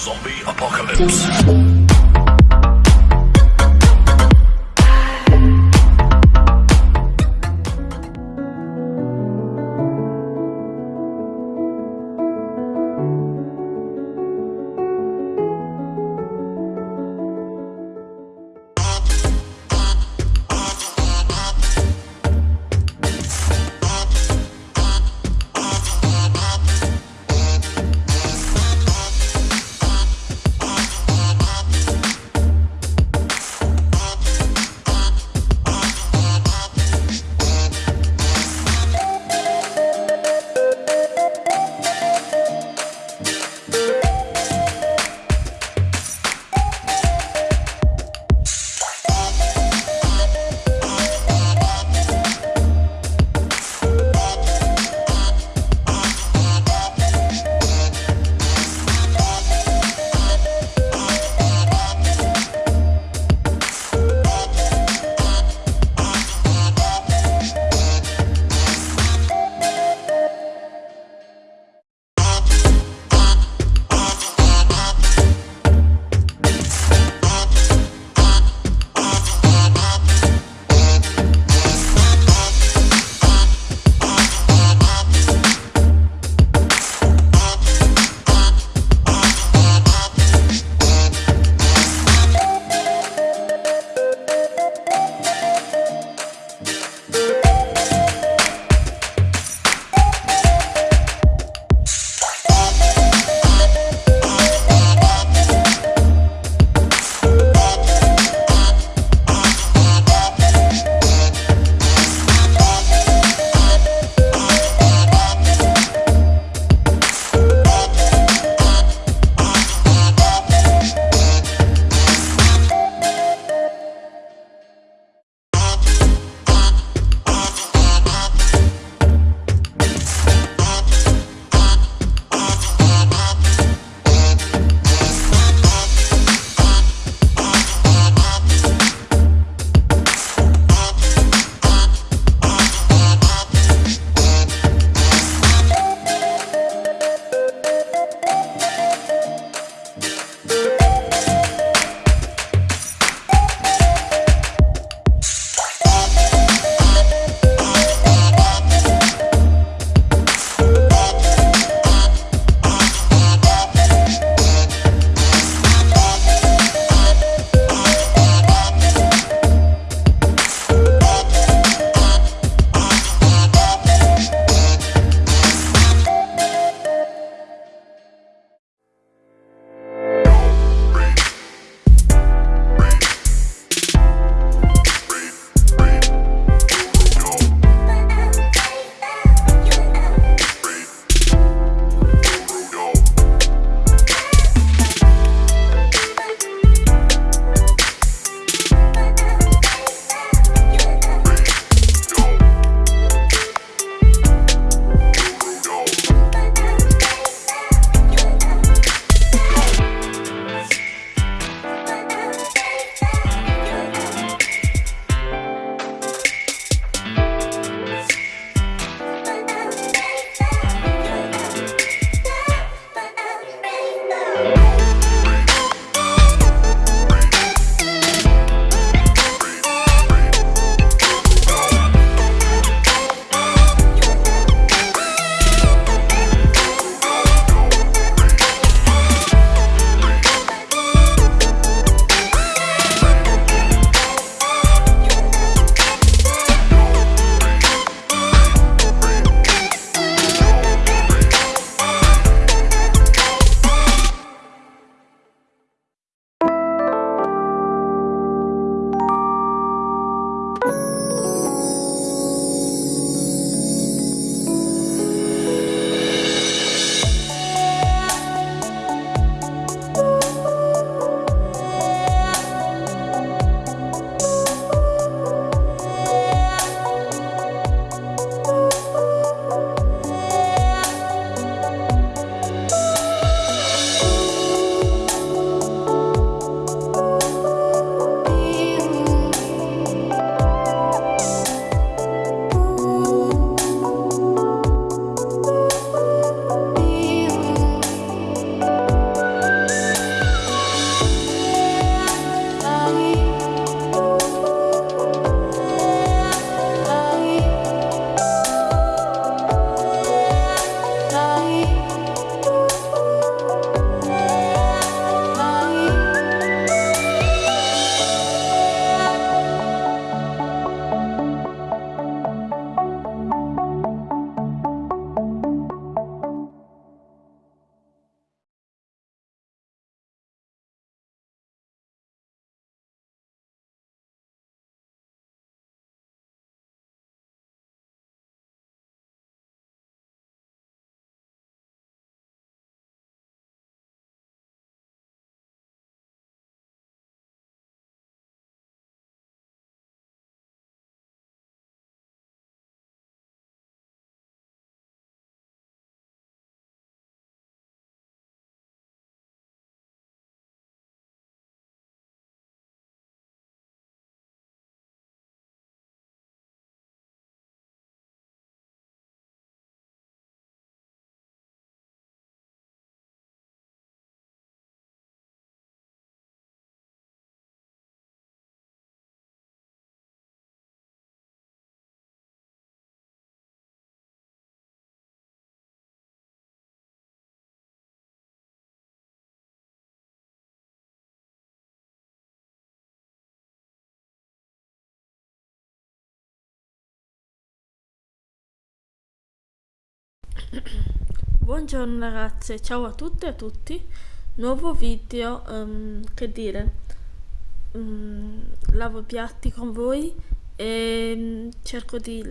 Zombie Apocalypse. Buongiorno ragazze, ciao a tutte e a tutti. Nuovo video, ehm, che dire, mm, lavo piatti con voi e mm, cerco di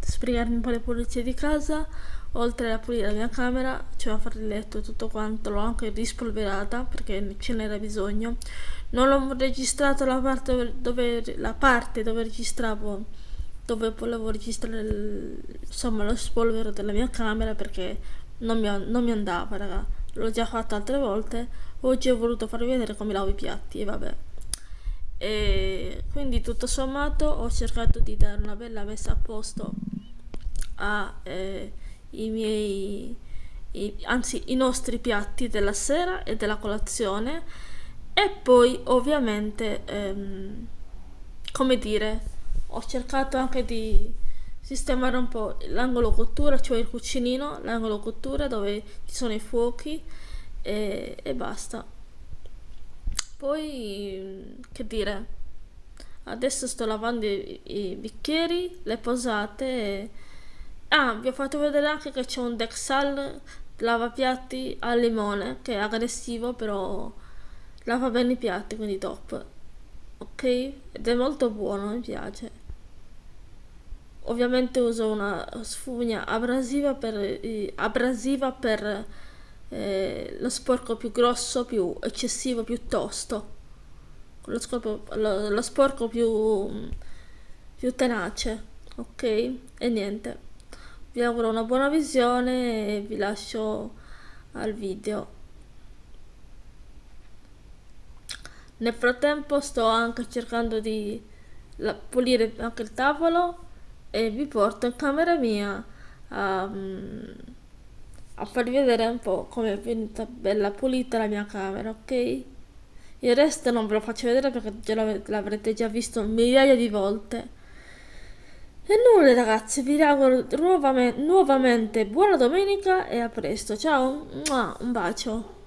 sbrigarmi un po' le pulizie di casa, oltre a pulire la mia camera, cioè a fare il letto e tutto quanto, l'ho anche rispolverata perché ce n'era bisogno. Non ho registrato la parte dove, la parte dove registravo dove volevo registrare il, insomma lo spolvero della mia camera perché non mi, non mi andava raga. L'ho già fatto altre volte. Oggi ho voluto farvi vedere come lavo i piatti e vabbè. E quindi tutto sommato ho cercato di dare una bella messa a posto ai eh, miei i, anzi i nostri piatti della sera e della colazione. E poi ovviamente ehm, come dire ho cercato anche di sistemare un po' l'angolo cottura, cioè il cucinino, l'angolo cottura dove ci sono i fuochi e, e basta. Poi, che dire, adesso sto lavando i, i bicchieri, le posate e... Ah, vi ho fatto vedere anche che c'è un Dexal lavapiatti al limone, che è aggressivo, però lava bene i piatti, quindi top. Ok? Ed è molto buono, mi piace ovviamente uso una sfugna abrasiva per, abrasiva per eh, lo sporco più grosso, più eccessivo, più tosto, lo, scorpo, lo, lo sporco più, più tenace, ok? E niente, vi auguro una buona visione e vi lascio al video. Nel frattempo sto anche cercando di pulire anche il tavolo e vi porto in camera mia a, a farvi vedere un po' come è venuta bella pulita la mia camera, ok? Il resto non ve lo faccio vedere perché l'avrete già visto migliaia di volte. E nulla ragazzi, vi auguro nuovamente, nuovamente buona domenica e a presto. Ciao, un bacio.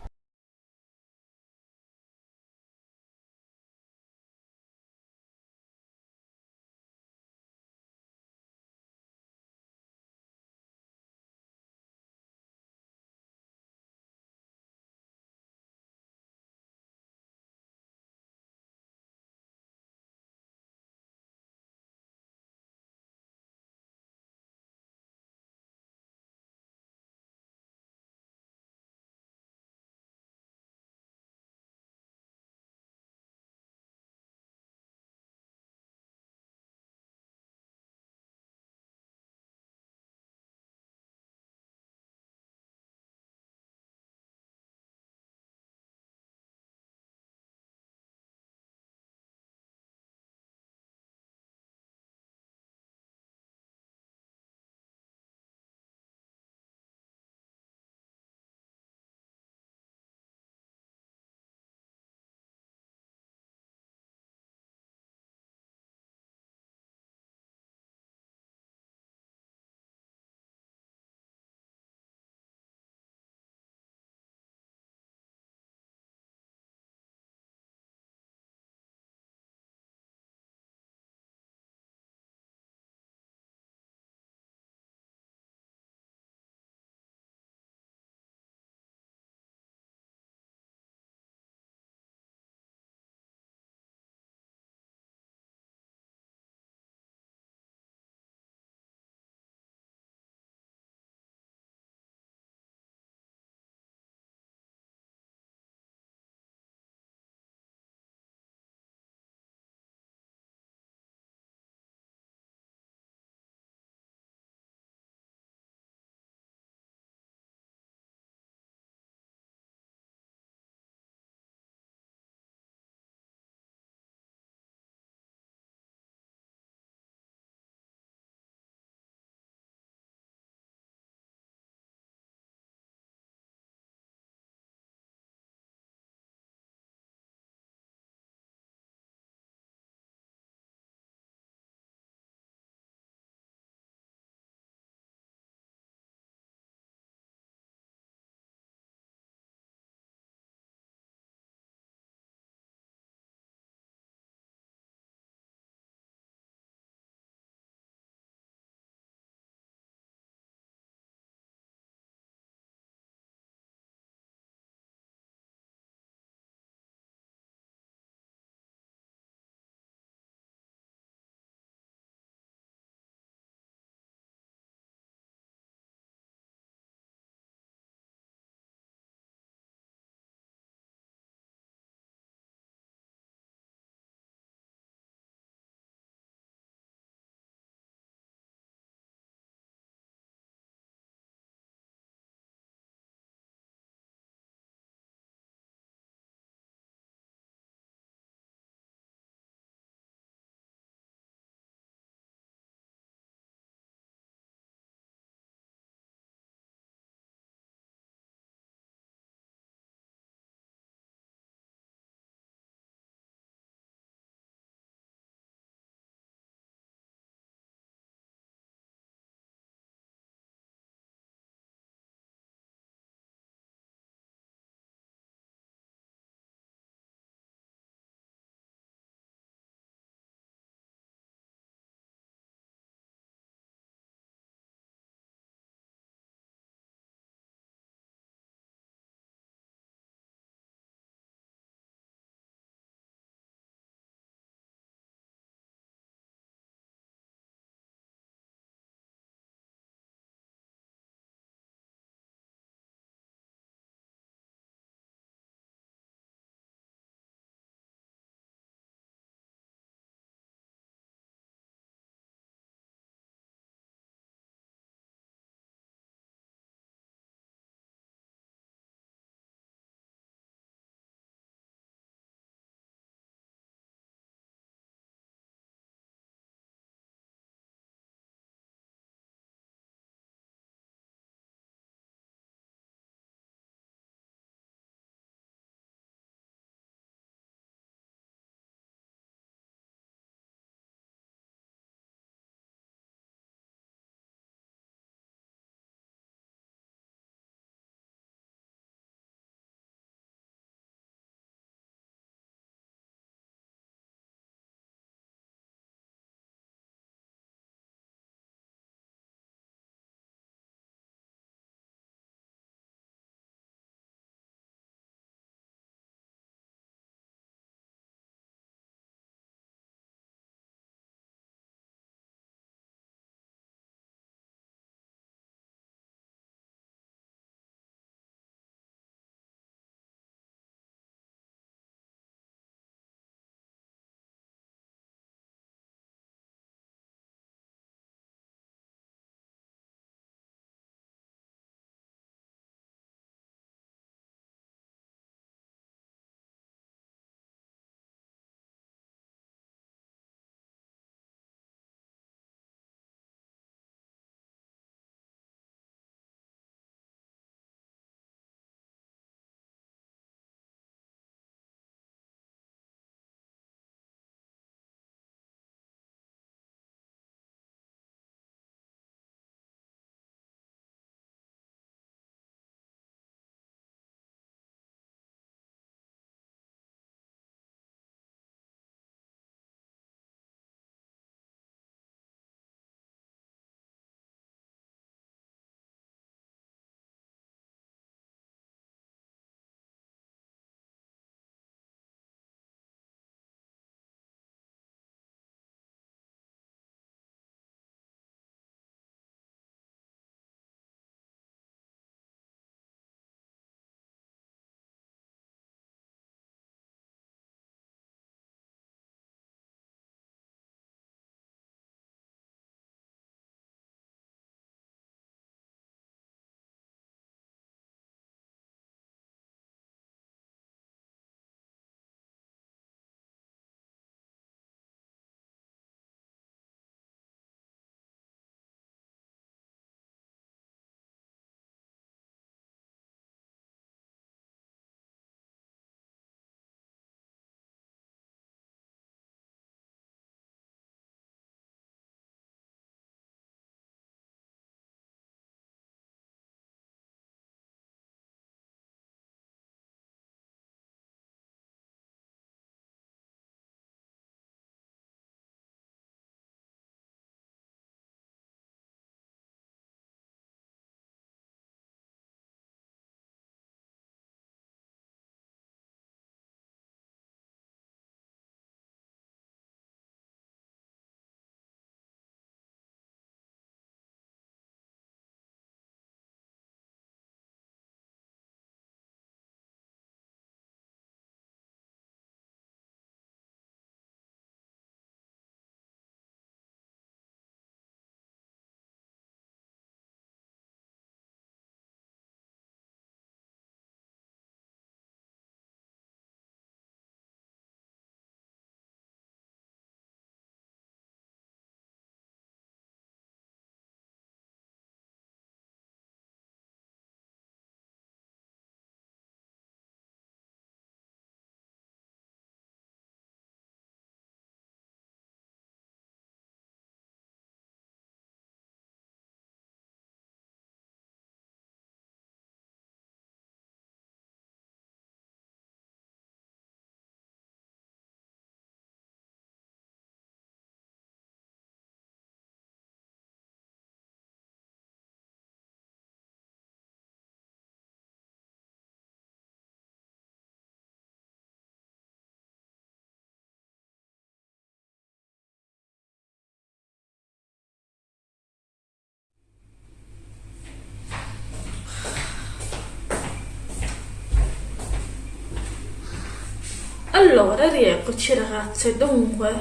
Allora, rieccoci ragazze, dunque,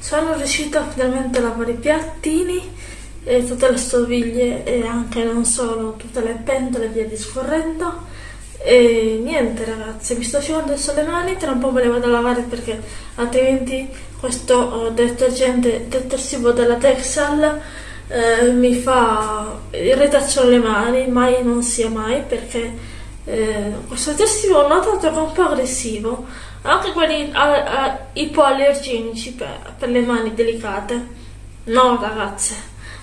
sono riuscita finalmente a lavare i piattini e tutte le stoviglie e anche non solo, tutte le pentole e via discorrendo. E niente ragazze, mi sto asciugando adesso le mani, tra un po' me le vado a lavare perché altrimenti questo uh, detergente detersivo della Texal eh, mi fa irritazione alle mani, mai non sia mai perché eh, questo detersivo ho notato che è un po' aggressivo anche quelli a, a, ipoallergenici per, per, le mani delicate. No, ragazze,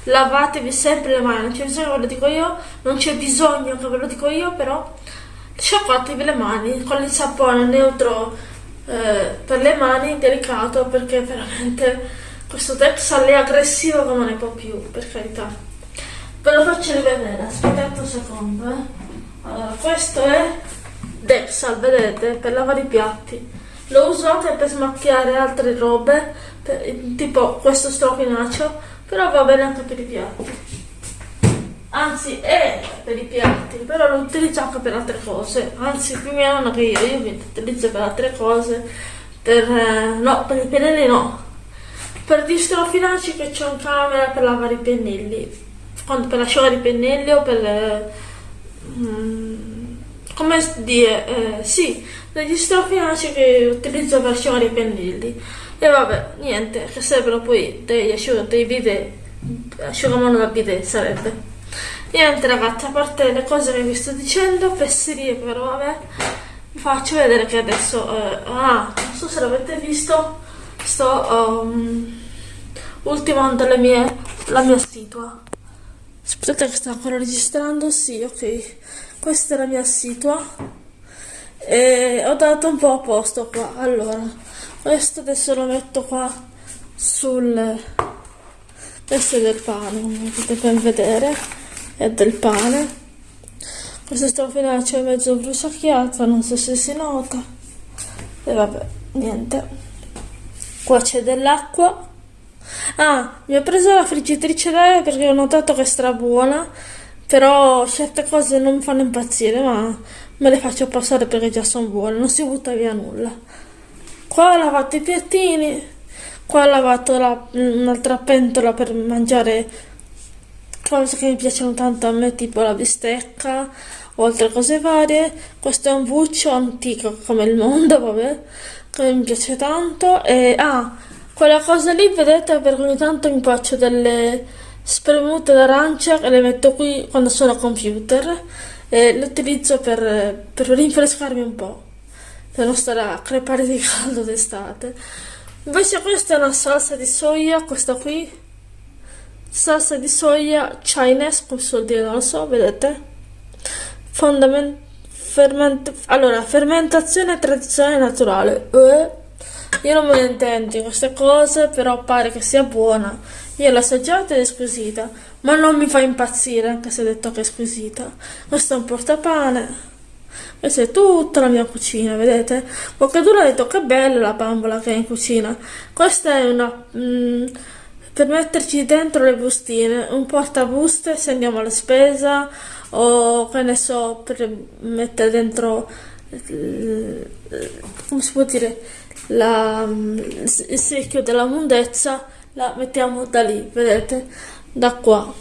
lavatevi sempre le mani, non c'è bisogno che ve lo dico io, non c'è bisogno che ve lo dico io, però sciacquatevi le mani con il sapone neutro eh, per le mani, delicato, perché veramente questo Texal è aggressivo come ne può più, per carità. Ve lo faccio rivedere, aspettate un secondo, eh. Allora, questo è Dexal, vedete, per lavare i piatti. Lo uso anche per smacchiare altre robe, per, tipo questo strofinaccio, però va bene anche per i piatti. Anzi, è per i piatti, però lo utilizzo anche per altre cose. Anzi, più mia nonna che io, io mi utilizzo per altre cose. Per, eh, no, per i pennelli no. Per gli strofinacci che c'è un camera per lavare i pennelli. Quando per asciugare i pennelli o per... Eh, mm, come dire, eh, sì, degli strofinacci che utilizzo per asciugare i pennelli. E vabbè, niente, che servono poi degli asciugamani, dei bidet, asciugamano da bidet sarebbe. Niente ragazzi, a parte le cose che vi sto dicendo, fesserie però vabbè, vi faccio vedere che adesso, eh, ah, non so se l'avete visto, sto um, ultimando le mie, la mia situa. Aspettate che sta ancora registrando, sì, ok questa è la mia situa. E ho dato un po' a posto qua. Allora questo adesso lo metto qua sul questo è del pane come potete ben vedere è del pane. Questo strofinaccio è mezzo bruciacchiato non so se si nota. E vabbè niente. Qua c'è dell'acqua. Ah mi ho preso la friggitrice d'aria perché ho notato che è stra buona però certe cose non mi fanno impazzire, ma me le faccio passare perché già sono buone, non si butta via nulla. Qua ho lavato i piattini, qua ho lavato la, un'altra pentola per mangiare cose che mi piacciono tanto a me, tipo la bistecca o altre cose varie. Questo è un buccio antico come il mondo, vabbè, che mi piace tanto. E ah, quella cosa lì, vedete, perché ogni tanto mi faccio delle spremute d'arancia e le metto qui quando sono a computer e le utilizzo per, per rinfrescarmi un po' per non stare a crepare di caldo d'estate. Invece questa è una salsa di soia questa qui. Salsa di soia chinese come si dire non lo so vedete? Fondament ferment allora fermentazione tradizionale naturale. Eh, io non me ne intendo queste cose però pare che sia buona io l'ho assaggiata ed è squisita, ma non mi fa impazzire, anche se detto che è squisita. Questo è un portapane. Questa è tutta la mia cucina, vedete? Qualcuno ha detto che bella la bambola che è in cucina. Questa è una... Mm, per metterci dentro le bustine, un portabuste se andiamo alla spesa o che ne so, per mettere dentro... come si può dire? La, il secchio della mondezza la mettiamo da lì, vedete? Da qua.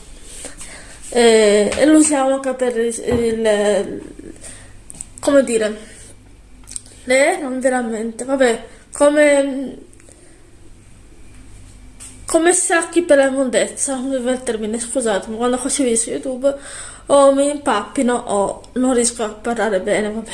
E, e lo usiamo anche per il, il come dire, le non veramente, vabbè, come come sacchi per la immondezza, non mi il termine, scusatemi, quando faccio video su YouTube o mi impappino o non riesco a parlare bene, vabbè.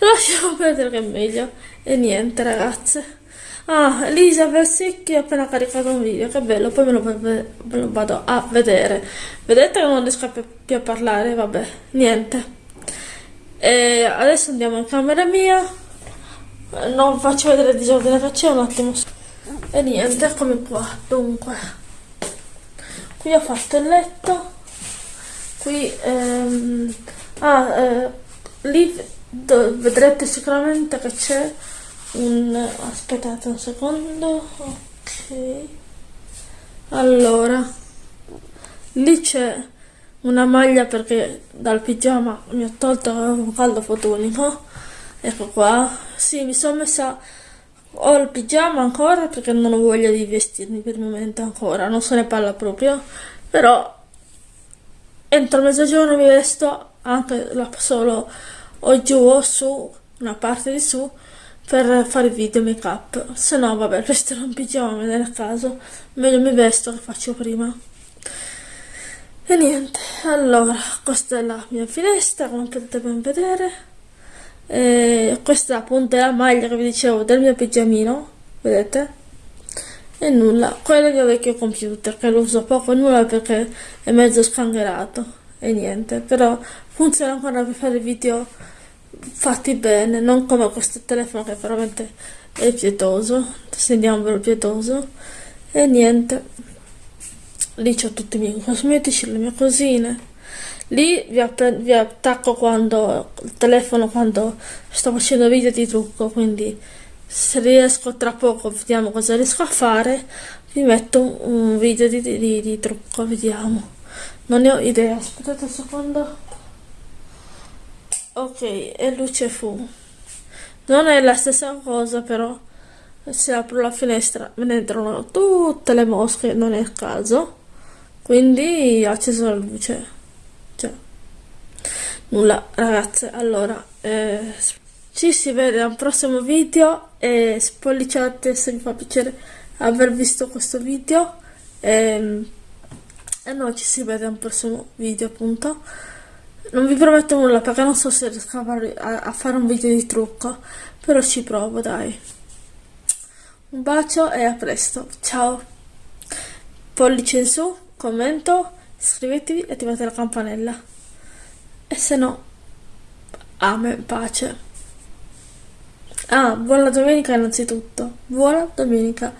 Lasciamo perdere che è meglio. E niente ragazze. Ah, Elisa Versicchi ha appena caricato un video, che bello, poi me lo, me lo vado a vedere. Vedete che non riesco più a parlare, vabbè, niente. E adesso andiamo in camera mia. Non faccio vedere il disordine c'è un attimo. E niente, eccomi qua. Dunque, qui ho fatto il letto. Qui, ehm, ah, eh, lì vedrete sicuramente che c'è un aspettate un secondo ok. Allora lì c'è una maglia perché dal pigiama mi ho tolto un caldo fotonico ecco qua. Sì mi sono messa ho il pigiama ancora perché non ho voglia di vestirmi per il momento ancora non se ne parla proprio. Però entro mezzogiorno mi vesto anche solo o giù o su una parte di su per fare video make up se no vabbè resterò in pigiama nel caso meglio mi vesto che faccio prima. E niente allora questa è la mia finestra come potete ben vedere. E questa appunto è la maglia che vi dicevo del mio pigiamino vedete? E nulla quello è il mio vecchio computer che lo uso poco e nulla perché è mezzo scangherato e niente però funziona ancora per fare video fatti bene non come questo telefono che veramente è pietoso stendiamo per pietoso e niente lì ho tutti i miei cosmetici, le mie cosine. Lì vi, vi attacco quando il telefono quando sto facendo video di trucco, quindi se riesco tra poco vediamo cosa riesco a fare, vi metto un video di, di, di trucco, vediamo. Non ne ho idea, aspettate un secondo. Ok, e luce fu. Non è la stessa cosa però se apro la finestra me ne entrano tutte le mosche, non è il caso. Quindi ho acceso la luce. Cioè nulla ragazze. Allora eh, ci si vede al prossimo video e spolliciate se vi fa piacere aver visto questo video. E, ehm, e noi ci si vede al prossimo video appunto non vi prometto nulla perché non so se riesco a fare, a, a fare un video di trucco però ci provo dai un bacio e a presto ciao pollice in su commento, iscrivetevi e attivate la campanella. E se no, amen, pace. Ah, buona domenica innanzitutto. Buona domenica.